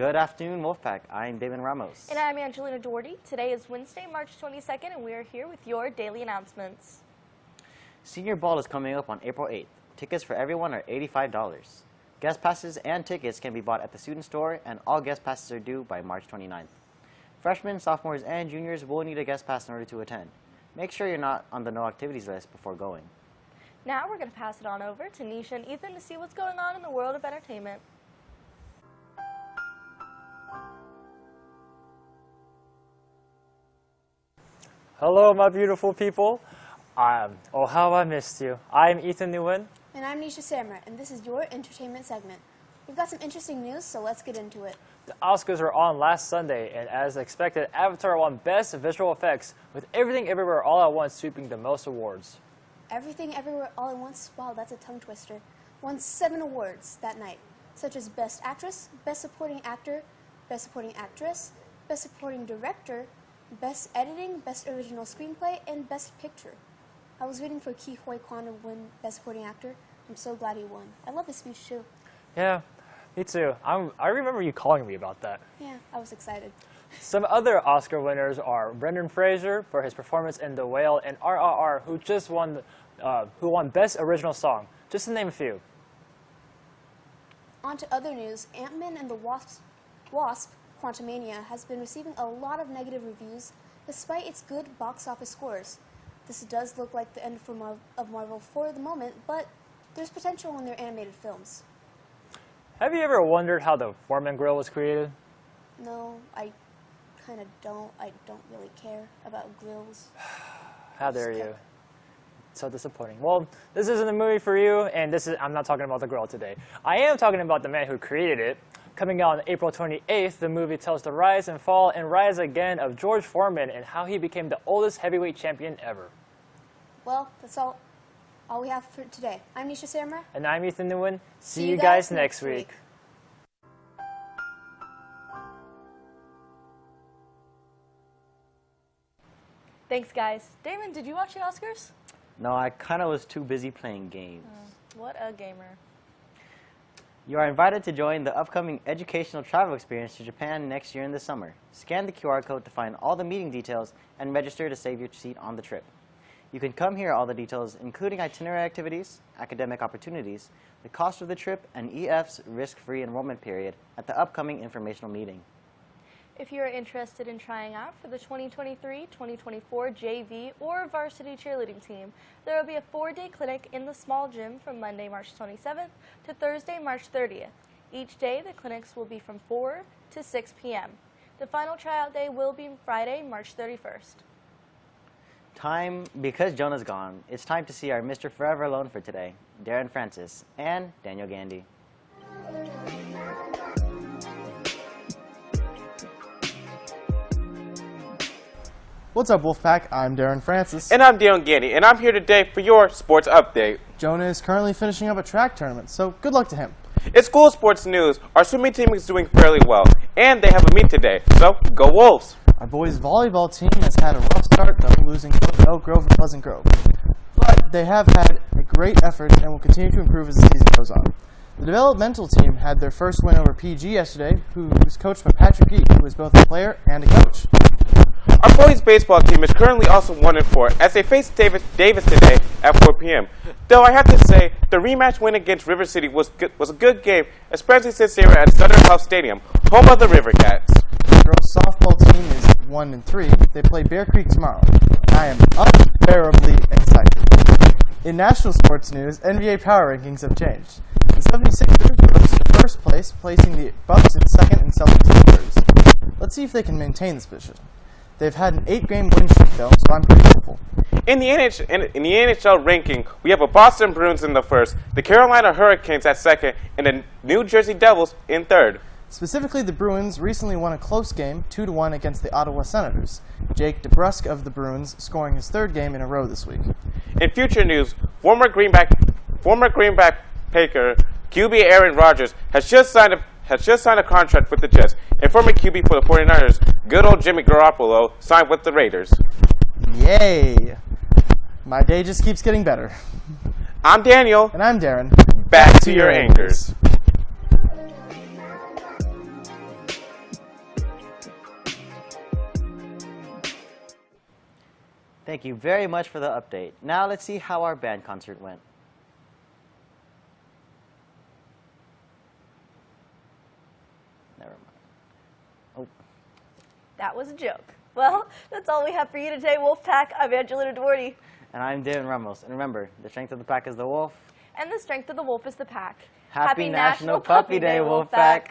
Good afternoon, Wolfpack. I'm Damon Ramos. And I'm Angelina Doherty. Today is Wednesday, March 22nd, and we are here with your daily announcements. Senior Ball is coming up on April 8th. Tickets for everyone are $85. Guest passes and tickets can be bought at the student store, and all guest passes are due by March 29th. Freshmen, sophomores, and juniors will need a guest pass in order to attend. Make sure you're not on the no activities list before going. Now we're going to pass it on over to Nisha and Ethan to see what's going on in the world of entertainment. Hello, my beautiful people. Um, oh, how I missed you. I'm Ethan Nguyen. And I'm Nisha Samra, and this is your entertainment segment. We've got some interesting news, so let's get into it. The Oscars were on last Sunday, and as expected, Avatar won Best Visual Effects, with Everything Everywhere All at Once sweeping the most awards. Everything Everywhere All at Once, wow, that's a tongue twister, won seven awards that night, such as Best Actress, Best Supporting Actor, Best Supporting Actress, Best Supporting Director, Best Editing, Best Original Screenplay, and Best Picture. I was waiting for Ke Huy Quan to win Best Supporting Actor. I'm so glad he won. I love his speech too. Yeah, me too. I'm, I remember you calling me about that. Yeah, I was excited. Some other Oscar winners are Brendan Fraser for his performance in The Whale and RRR, who just won, uh, who won Best Original Song, just to name a few. On to other news, Ant-Man and the Wasp, Wasp Quantumania has been receiving a lot of negative reviews despite its good box office scores. This does look like the end for Mar of Marvel for the moment, but there's potential in their animated films. Have you ever wondered how the Foreman grill was created? No, I kind of don't. I don't really care about grills. How dare you? So disappointing. Well, this isn't a movie for you, and this is I'm not talking about the grill today. I am talking about the man who created it. Coming out on April 28th, the movie tells the rise and fall and rise again of George Foreman and how he became the oldest heavyweight champion ever. Well, that's all, all we have for today. I'm Nisha Samra. And I'm Ethan Nguyen. See, you guys, next week. Thanks, guys. Damon, did you watch the Oscars? No, I kind of was too busy playing games. Oh, what a gamer. You are invited to join the upcoming educational travel experience to Japan next year in the summer. Scan the QR code to find all the meeting details and register to save your seat on the trip. You can come hear all the details, including itinerary activities, academic opportunities, the cost of the trip, and EF's risk-free enrollment period at the upcoming informational meeting. If you are interested in trying out for the 2023-2024 JV or varsity cheerleading team, there will be a four-day clinic in the small gym from Monday, March 27th to Thursday, March 30th. Each day, the clinics will be from 4 to 6 p.m. The final tryout day will be Friday, March 31st. Time, because Jonah's gone, it's time to see our Mr. Forever Alone for today, Darren Francis, and Daniel Gandy. What's up, Wolfpack? I'm Darren Francis. And I'm Dion Gandy, and I'm here today for your sports update. Jonah is currently finishing up a track tournament, so good luck to him. In school sports news, our swimming team is doing fairly well, and they have a meet today, so go Wolves! Our boys' volleyball team has had a rough start, though, losing to Oak Grove and Pleasant Grove. But they have had a great effort and will continue to improve as the season goes on. The developmental team had their first win over PG yesterday, who was coached by Patrick Geek, who is both a player and a coach. Our boys' baseball team is currently also 1 and 4 as they face Davis, Davis today at 4 p.m. Though I have to say, the rematch win against River City was was a good game, especially since they were at Sutter Health Stadium, home of the River Cats. The girls' softball team is 1 and 3. They play Bear Creek tomorrow. I am unbearably excited. In national sports news, NBA power rankings have changed. The 76ers rose to first place, placing the Bucks in second and Celtics in third. Let's see if they can maintain this position. They've had an eight-game win streak, though, so I'm pretty hopeful. In the, NH, in, in the NHL ranking, we have a Boston Bruins in the first, the Carolina Hurricanes at second, and the New Jersey Devils in third. Specifically, the Bruins recently won a close game, 2-1 against the Ottawa Senators. Jake DeBrusk of the Bruins scoring his third game in a row this week. In future news, former Green Bay, former Greenback Paker QB Aaron Rodgers has just signed a has just signed a contract with the Jets, and former QB for the 49ers, good old Jimmy Garoppolo, signed with the Raiders. Yay. My day just keeps getting better. I'm Daniel. And I'm Darren. Back, Back to, to, your, anchors. anchors. Thank you very much for the update. Now let's see how our band concert went. Mind. That was a joke. Well, that's all we have for you today, Wolfpack. I'm Angelina Duarte. And I'm David Ramos. And remember, the strength of the pack is the wolf. And the strength of the wolf is the pack. Happy, National, Puppy Day, Wolfpack.